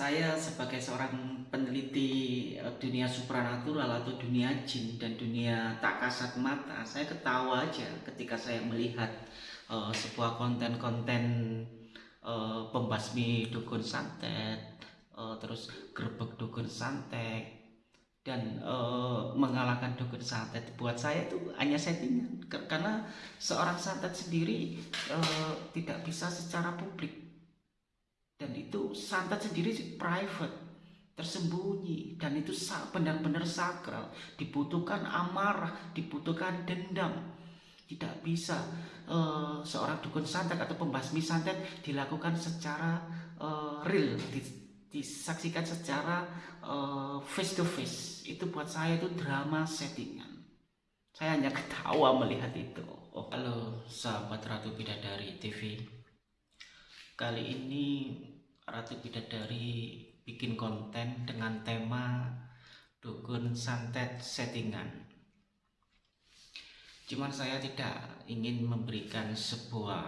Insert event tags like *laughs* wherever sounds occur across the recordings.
Saya sebagai seorang peneliti eh, dunia supranatural atau dunia jin dan dunia tak kasat mata, saya ketawa aja ketika saya melihat uh, sebuah konten-konten uh, pembasmi dukun santet, uh, terus gerbek dukun santet, dan uh, mengalahkan dukun santet. Buat saya itu hanya settingan, karena seorang santet sendiri uh, tidak bisa secara publik dan itu santet sendiri private tersembunyi. Dan itu benar-benar sakral. Dibutuhkan amarah dibutuhkan dendam. Tidak bisa uh, seorang dukun santet atau pembasmi santet dilakukan secara uh, real. Disaksikan secara uh, face to face itu buat saya itu drama settingan. Saya hanya ketawa melihat itu. Oh, halo sahabat Ratu Bidadari TV kali ini Ratu Bidadari bikin konten dengan tema dukun santet settingan. Cuman saya tidak ingin memberikan sebuah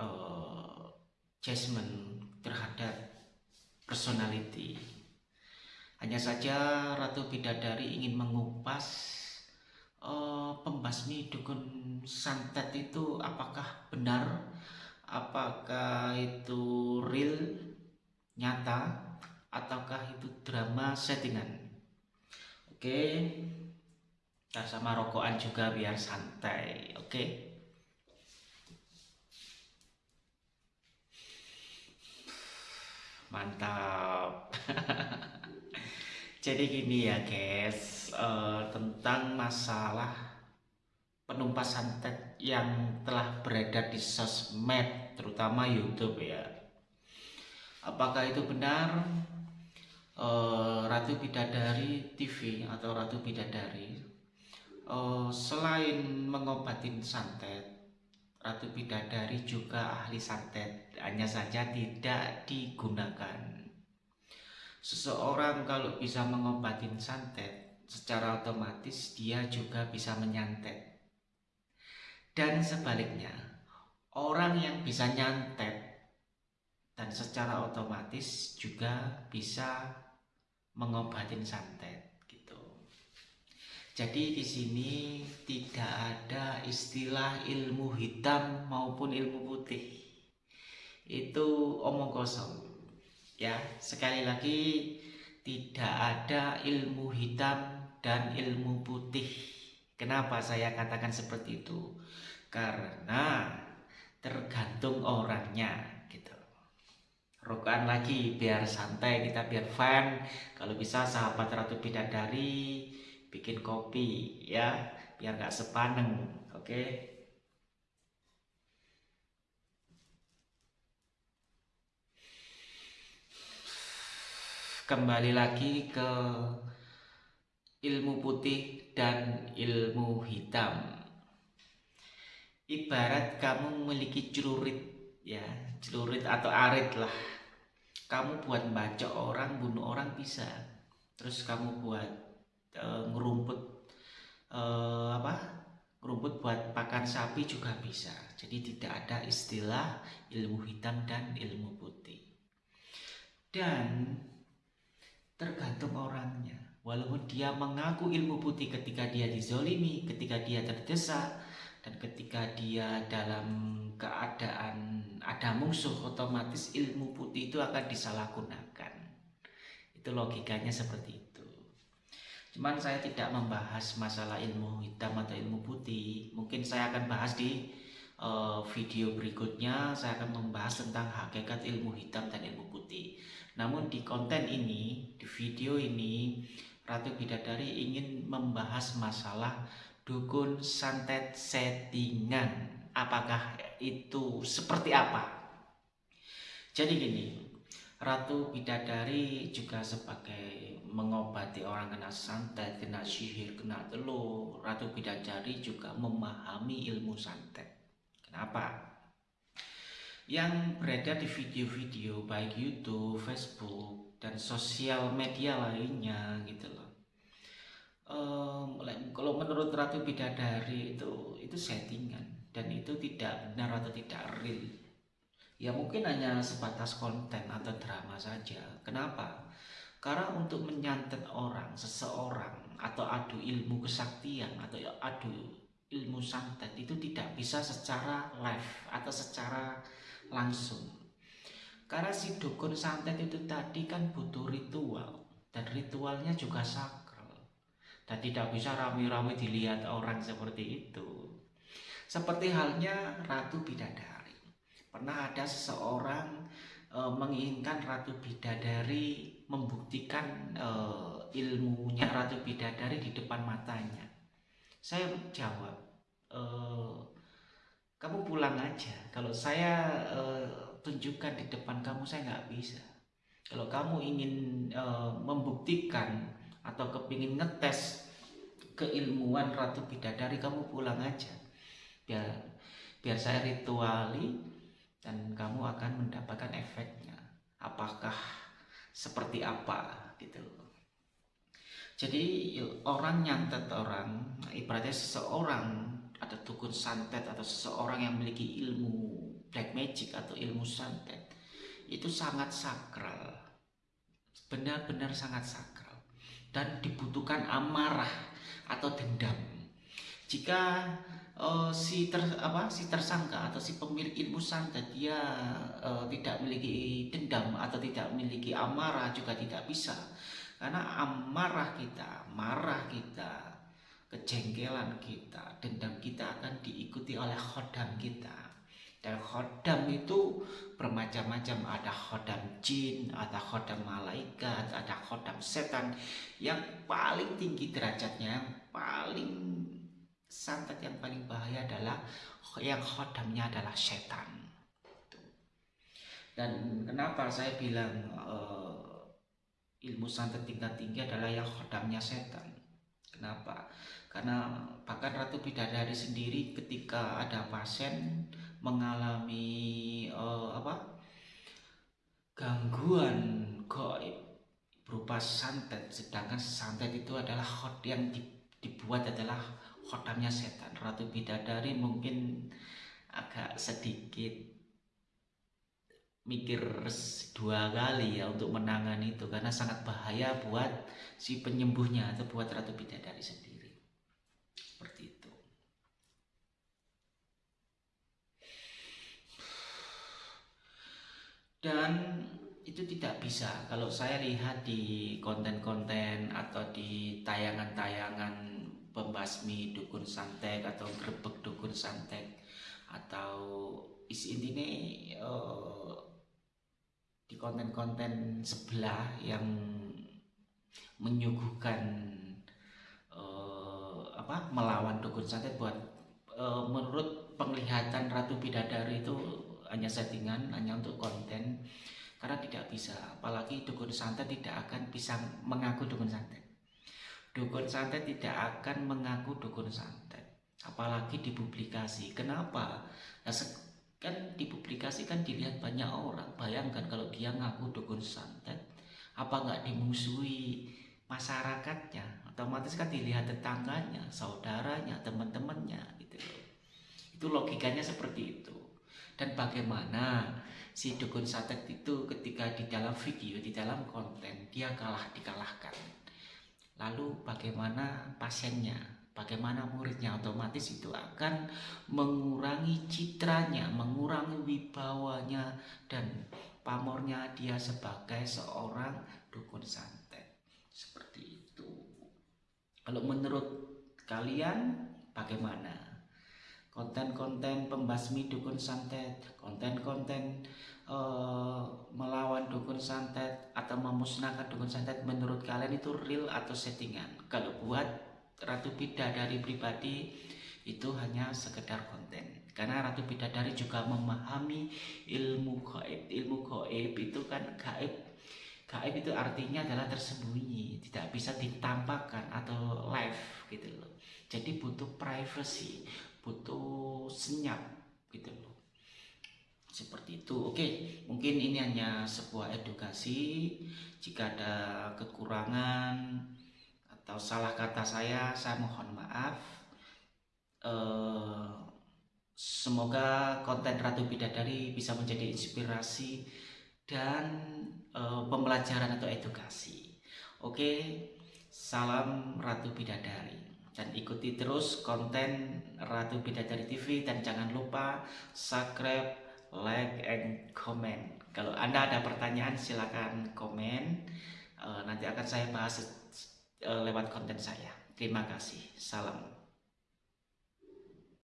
uh, judgment terhadap personality. Hanya saja Ratu Bidadari ingin mengupas uh, pembasmi dukun santet itu apakah benar, apakah itu real nyata ataukah itu drama settingan? Oke. Kita sama rokokan juga biar santai oke? Mantap. *laughs* Jadi gini ya guys uh, tentang masalah penumpas santet yang telah beredar di sosmed terutama YouTube ya. Apakah itu benar? Uh, Ratu Bidadari TV atau Ratu Bidadari uh, selain mengobatin santet Ratu Bidadari juga ahli santet. Hanya saja tidak digunakan. Seseorang kalau bisa mengobatin santet secara otomatis dia juga bisa menyantet dan sebaliknya orang yang bisa nyantet dan secara otomatis juga bisa mengobatin santet gitu. Jadi di sini tidak ada istilah ilmu hitam maupun ilmu putih. Itu omong kosong. Ya, sekali lagi tidak ada ilmu hitam dan ilmu putih. Kenapa saya katakan seperti itu? Karena tergantung orangnya rokokan lagi biar santai kita biar fun kalau bisa sahabat ratu bidadari bikin kopi ya biar nggak sepaneng oke okay? kembali lagi ke ilmu putih dan ilmu hitam. Ibarat kamu memiliki celurit ya celurit atau arit lah. Kamu buat baca orang bunuh orang bisa. Terus kamu buat uh, ngerumput uh, apa? Ngerumput buat pakan sapi juga bisa. Jadi tidak ada istilah ilmu hitam dan ilmu putih. Dan tergantung orangnya walaupun dia mengaku ilmu putih ketika dia dizolimi ketika dia terdesak dan ketika dia dalam keadaan ada musuh otomatis ilmu putih itu akan disalahgunakan. Itu logikanya seperti itu. Cuman saya tidak membahas masalah ilmu hitam atau ilmu putih. Mungkin saya akan bahas di uh, video berikutnya. Saya akan membahas tentang hakikat ilmu hitam dan ilmu putih. Namun di konten ini di video ini Ratu Bidadari ingin membahas masalah dukun santet settingan. Apakah itu seperti apa? Jadi gini Ratu Bidadari juga sebagai mengobati orang kena santet, kena sihir, kena telur Ratu Bidadari juga memahami ilmu santet. Kenapa? yang beredar di video-video baik YouTube, Facebook, dan sosial media lainnya gitu loh um, kalau menurut Ratu Bidadari itu itu settingan dan itu tidak benar atau tidak real ya mungkin hanya sebatas konten atau drama saja. Kenapa? Karena untuk menyantet orang, seseorang, atau adu ilmu kesaktian, atau adu ilmu santet itu tidak bisa secara live atau secara langsung. Karena si dukun santet itu tadi kan butuh ritual, dan ritualnya juga sakral. Dan tidak bisa rame-rame dilihat orang seperti itu. Seperti halnya Ratu Bidadari. Pernah ada seseorang e, menginginkan Ratu Bidadari membuktikan e, ilmunya Ratu Bidadari di depan matanya. Saya jawab, e, kamu pulang aja. Kalau saya e, tunjukkan di depan kamu, saya nggak bisa. Kalau kamu ingin e, membuktikan atau kepingin ngetes keilmuan Ratu Bidadari, kamu pulang aja. Biar biar saya rituali dan kamu akan mendapatkan efeknya. Apakah seperti apa gitu. Jadi orang nyantet orang ibaratnya seseorang ada dukun santet atau seseorang yang memiliki ilmu black magic atau ilmu santet itu sangat sakral. Benar-benar sangat sakral. Dan dibutuhkan amarah atau dendam. Jika uh, si ter apa si tersangka atau si pemilik ilmu santet dia uh, tidak memiliki dendam atau tidak memiliki amarah juga tidak bisa. Karena amarah kita marah kita kejengkelan kita dendam kita akan diikuti oleh khodam kita dan khodam itu bermacam-macam. Ada khodam jin ada khodam malaikat ada khodam setan. Yang paling tinggi derajatnya yang paling santet yang paling bahaya adalah yang khodamnya adalah setan. Dan kenapa saya bilang uh, ilmu santet tingkat tinggi adalah yang khodamnya setan? Kenapa? Karena bahkan Ratu Bidadari sendiri ketika ada pasien mengalami uh, apa? Gangguan goib berupa santet. Sedangkan santet itu adalah khot yang dibuat adalah khodamnya setan. Ratu Bidadari mungkin agak sedikit mikir dua kali ya untuk menangani itu. Karena sangat bahaya buat si penyembuhnya atau buat Ratu Bidadari sendiri. Seperti itu dan itu tidak bisa. Kalau saya lihat di konten-konten atau di tayangan-tayangan pembasmi dukun santet atau grebek dukun santet atau isi intinya uh, di konten-konten sebelah yang menyuguhkan uh, apa melawan dukun santet buat uh, menurut penglihatan Ratu Bidadari itu hanya settingan hanya untuk konten karena tidak bisa. Apalagi dukun santet tidak akan bisa mengaku dukun santet. Dukun santet tidak akan mengaku dukun santet. Apalagi dipublikasi. Kenapa? Nah, kan dipublikasikan dilihat banyak orang. Bayangkan kalau dia ngaku dukun santet apa nggak dimusuhi masyarakatnya? Otomatis kan dilihat tetangganya saudaranya teman-temannya gitu itu logikanya seperti itu dan bagaimana si dukun santet itu ketika di dalam video di dalam konten dia kalah dikalahkan. Lalu bagaimana pasiennya bagaimana muridnya otomatis itu akan mengurangi citranya mengurangi wibawanya dan pamornya dia sebagai seorang dukun santet seperti itu. Kalau menurut kalian bagaimana konten-konten pembasmi dukun santet. Konten-konten uh, melawan dukun santet atau memusnahkan dukun santet menurut kalian itu real atau settingan? Kalau buat Ratu Bidadari pribadi itu hanya sekedar konten. Karena Ratu Bidadari juga memahami ilmu gaib. Ilmu gaib itu kan gaib. Gaib itu artinya adalah tersembunyi tidak bisa ditampakkan atau live gitu loh. Jadi butuh privacy butuh senyap gitu loh. Seperti itu. Oke mungkin ini hanya sebuah edukasi. Jika ada kekurangan atau salah kata saya saya mohon maaf. Uh, semoga konten Ratu Bidadari bisa menjadi inspirasi dan uh, pembelajaran atau edukasi. Oke, salam Ratu Bidadari dan ikuti terus konten Ratu Bidadari TV dan jangan lupa subscribe, like, and comment. Kalau Anda ada pertanyaan silakan komen. Uh, nanti akan saya bahas uh, lewat konten saya. Terima kasih. Salam.